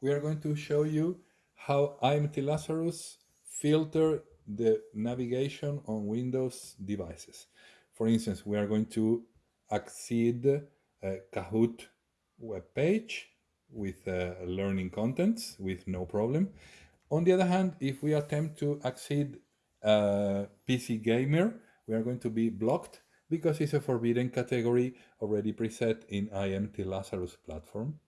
we are going to show you how IMT Lazarus filter the navigation on Windows devices. For instance, we are going to accede a Kahoot web page with uh, learning contents with no problem. On the other hand, if we attempt to accede uh, PC gamer, we are going to be blocked because it's a forbidden category already preset in IMT Lazarus platform.